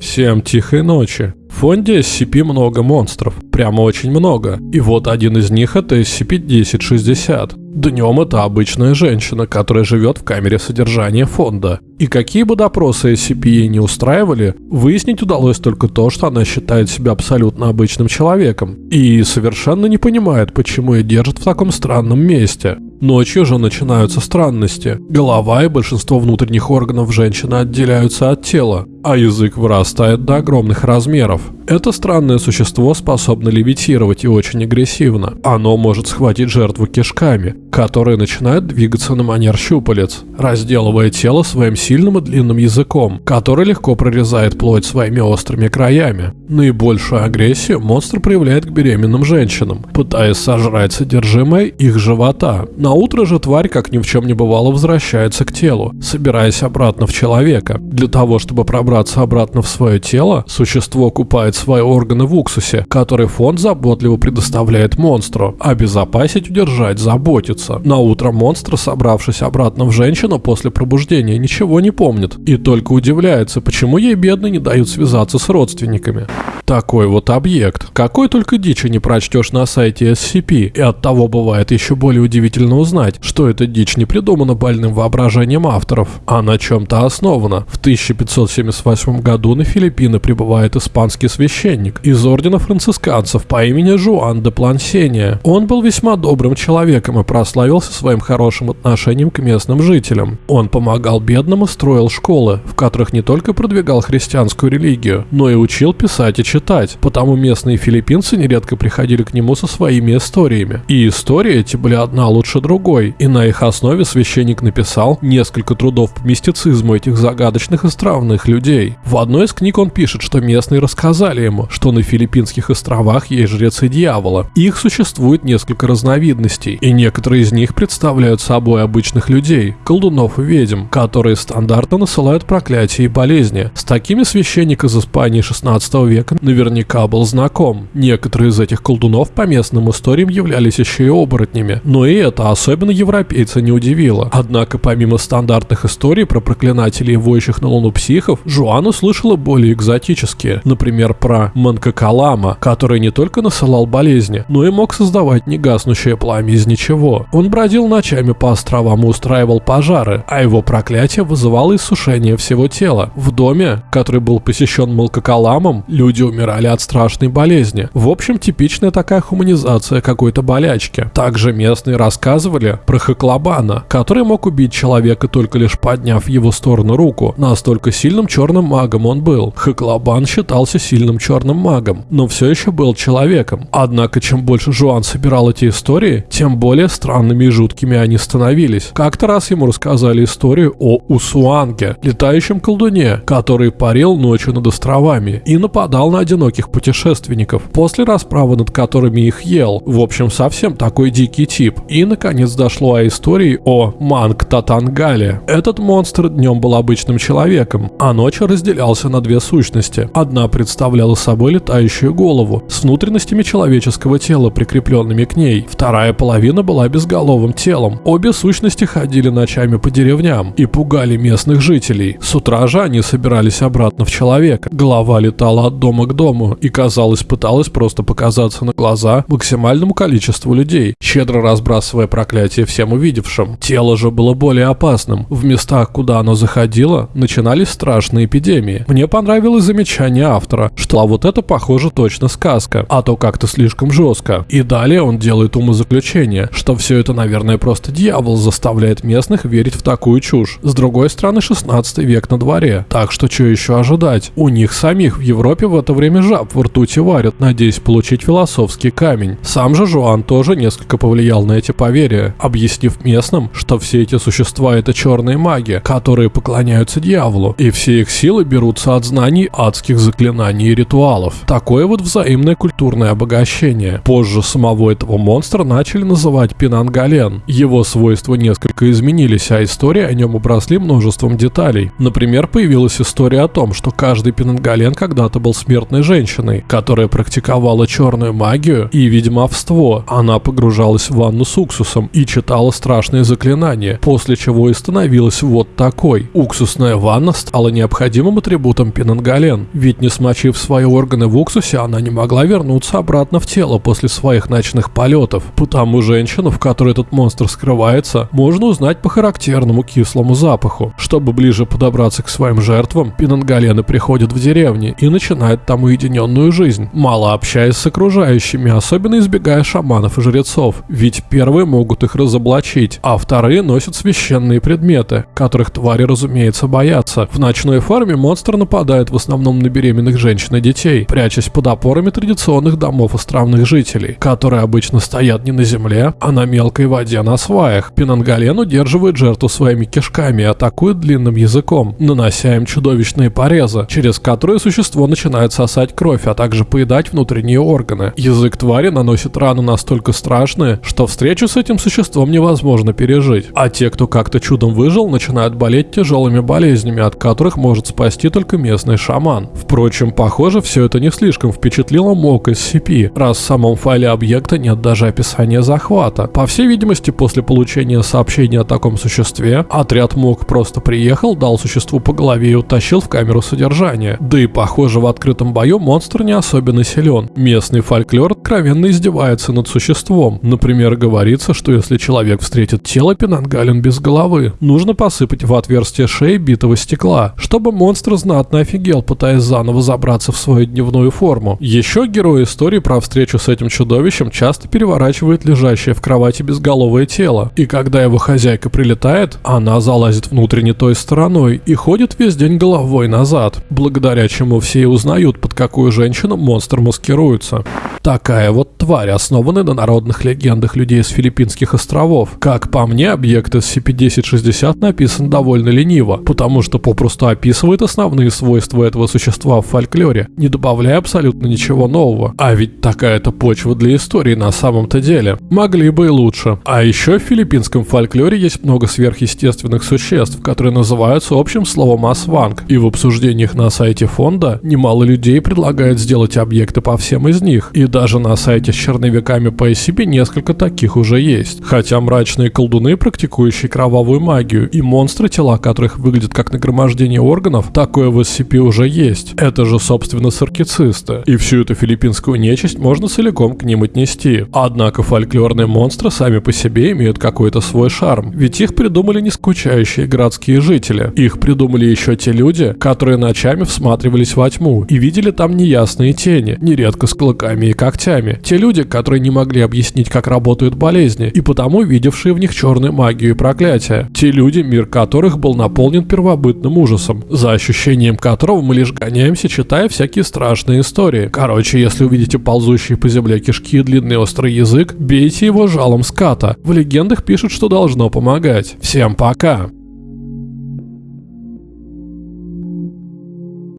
Всем тихой ночи. В фонде SCP много монстров, прямо очень много. И вот один из них это SCP-1060. Днем это обычная женщина, которая живет в камере содержания фонда. И какие бы допросы SCP ей не устраивали, выяснить удалось только то, что она считает себя абсолютно обычным человеком. И совершенно не понимает, почему ее держат в таком странном месте. Ночью же начинаются странности. Голова и большинство внутренних органов женщины отделяются от тела, а язык вырастает до огромных размеров. Это странное существо способно левитировать и очень агрессивно. Оно может схватить жертву кишками, которые начинают двигаться на манер щупалец, разделывая тело своим сильным и длинным языком, который легко прорезает плоть своими острыми краями. Наибольшую агрессию монстр проявляет к беременным женщинам, пытаясь сожрать содержимое их живота. На утро же тварь, как ни в чем не бывало, возвращается к телу, собираясь обратно в человека. Для того, чтобы пробраться обратно в свое тело, существо купает свои органы в уксусе, который фонд заботливо предоставляет монстру. Обезопасить, удержать, заботиться. На утро монстр, собравшись обратно в женщину после пробуждения, ничего не помнит. И только удивляется, почему ей бедно не дают связаться с родственниками. Такой вот объект. Какой только дичи не прочтешь на сайте SCP, и от того бывает еще более удивительно узнать, что эта дичь не придумана больным воображением авторов, а на чем-то основана. В 1578 году на Филиппины прибывает испанский священник из ордена францисканцев по имени Жуан де Плансения. Он был весьма добрым человеком и прославился своим хорошим отношением к местным жителям. Он помогал бедным и строил школы, в которых не только продвигал христианскую религию, но и учил писать и читать, потому местные филиппинцы нередко приходили к нему со своими историями. И истории эти были одна лучше другой, и на их основе священник написал несколько трудов по мистицизму этих загадочных и странных людей. В одной из книг он пишет, что местные рассказали ему, что на Филиппинских островах есть жрецы дьявола. Их существует несколько разновидностей, и некоторые из них представляют собой обычных людей, колдунов и ведьм, которые стандартно насылают проклятия и болезни. С такими священник из Испании 16 века наверняка был знаком. Некоторые из этих колдунов по местным историям являлись еще и оборотнями, но и это особенно европейца не удивило. Однако помимо стандартных историй про проклинателей и воющих на луну психов, Жуан услышала более экзотические, например, про Манкакалама, который не только насылал болезни, но и мог создавать негаснущее пламя из ничего. Он бродил ночами по островам и устраивал пожары, а его проклятие вызывало иссушение всего тела. В доме, который был посещен Малкакаламом, люди умирали от страшной болезни. В общем, типичная такая хуманизация какой-то болячки. Также местные рассказывали про Хаклабана, который мог убить человека только лишь подняв его сторону руку. Настолько сильным черным магом он был. Хаклабан считался сильным черным магом, но все еще был человеком. Однако, чем больше Жуан собирал эти истории, тем более странными и жуткими они становились. Как-то раз ему рассказали историю о Усуанге, летающем колдуне, который парил ночью над островами и нападал на одиноких путешественников, после расправы над которыми их ел. В общем, совсем такой дикий тип. И, наконец, дошло о истории о Манг Татангале. Этот монстр днем был обычным человеком, а ночью разделялся на две сущности. Одна представляла собой летающую голову с внутренностями человеческого тела, прикрепленными к ней. Вторая половина была безголовым телом. Обе сущности ходили ночами по деревням и пугали местных жителей. С утра же они собирались обратно в человека. Голова летала от дома к дому и, казалось, пыталась просто показаться на глаза максимальному количеству людей, щедро разбрасывая проклятие всем увидевшим. Тело же было более опасным. В местах, куда оно заходило, начинались страшные эпидемии. Мне понравилось замечание автора, что а вот это похоже точно сказка, а то как-то слишком жестко. И далее он делает умозаключение, что все это, наверное, просто дьявол заставляет местных верить в такую чушь. С другой стороны, 16 век на дворе, так что что еще ожидать? У них самих в Европе в это время жаб в ртути варят, надеясь получить философский камень. Сам же Жуан тоже несколько повлиял на эти поверья, объяснив местным, что все эти существа это черные маги, которые поклоняются дьяволу, и все их силы берутся от знаний адских заклинаний и ритуалов. Такое вот взаимное культурное обогащение. Позже самого этого монстра начали называть Пинангален. Его свойства несколько изменились, а истории о нем обросли множеством деталей. Например, появилась история о том, что каждый Пинангален когда-то был смертным неприметной женщиной, которая практиковала черную магию и ведьмовство. Она погружалась в ванну с уксусом и читала страшные заклинания, после чего и становилась вот такой. Уксусная ванна стала необходимым атрибутом Пинангален, ведь не смочив свои органы в уксусе, она не могла вернуться обратно в тело после своих ночных полетов. Потому женщину, в которой этот монстр скрывается, можно узнать по характерному кислому запаху. Чтобы ближе подобраться к своим жертвам, Пинангалены приходят в деревни и начинают там уединенную жизнь, мало общаясь с окружающими, особенно избегая шаманов и жрецов, ведь первые могут их разоблачить, а вторые носят священные предметы, которых твари, разумеется, боятся. В ночной форме монстр нападает в основном на беременных женщин и детей, прячась под опорами традиционных домов островных жителей, которые обычно стоят не на земле, а на мелкой воде на сваях. Пинангален удерживает жертву своими кишками и атакует длинным языком, нанося им чудовищные порезы, через которые существо начинает сосать кровь, а также поедать внутренние органы. Язык твари наносит раны настолько страшные, что встречу с этим существом невозможно пережить. А те, кто как-то чудом выжил, начинают болеть тяжелыми болезнями, от которых может спасти только местный шаман. Впрочем, похоже, все это не слишком впечатлило МОК SCP, раз в самом файле объекта нет даже описания захвата. По всей видимости, после получения сообщения о таком существе, отряд МОК просто приехал, дал существу по голове и утащил в камеру содержания. Да и похоже, в открытом бою монстр не особенно силен. Местный фольклор откровенно издевается над существом. Например, говорится, что если человек встретит тело Пенангален без головы, нужно посыпать в отверстие шеи битого стекла, чтобы монстр знатно офигел, пытаясь заново забраться в свою дневную форму. Еще герой истории про встречу с этим чудовищем часто переворачивает лежащее в кровати безголовое тело. И когда его хозяйка прилетает, она залазит внутрь той стороной и ходит весь день головой назад, благодаря чему все и узнают, под какую женщину монстр маскируется. Такая вот тварь, основанная на народных легендах людей с филиппинских островов. Как по мне, объект SCP-1060 написан довольно лениво, потому что попросту описывает основные свойства этого существа в фольклоре, не добавляя абсолютно ничего нового. А ведь такая-то почва для истории на самом-то деле. Могли бы и лучше. А еще в филиппинском фольклоре есть много сверхъестественных существ, которые называются общим словом асванг. И в обсуждениях на сайте фонда немало людей предлагают сделать объекты по всем из них. И даже на сайте с черновиками по SCP несколько таких уже есть. Хотя мрачные колдуны, практикующие кровавую магию, и монстры, тела которых выглядят как нагромождение органов, такое в SCP уже есть. Это же, собственно, саркицисты. И всю эту филиппинскую нечисть можно целиком к ним отнести. Однако фольклорные монстры сами по себе имеют какой-то свой шарм. Ведь их придумали не скучающие городские жители. Их придумали еще те люди, которые ночами всматривались во тьму и видели там неясные тени, нередко с клыками и когтями. Те люди, которые не могли объяснить, как работают болезни, и потому видевшие в них черную магию и проклятие. Те люди, мир которых был наполнен первобытным ужасом, за ощущением которого мы лишь гоняемся, читая всякие страшные истории. Короче, если увидите ползущие по земле кишки и длинный острый язык, бейте его жалом ската. В легендах пишут, что должно помогать. Всем пока!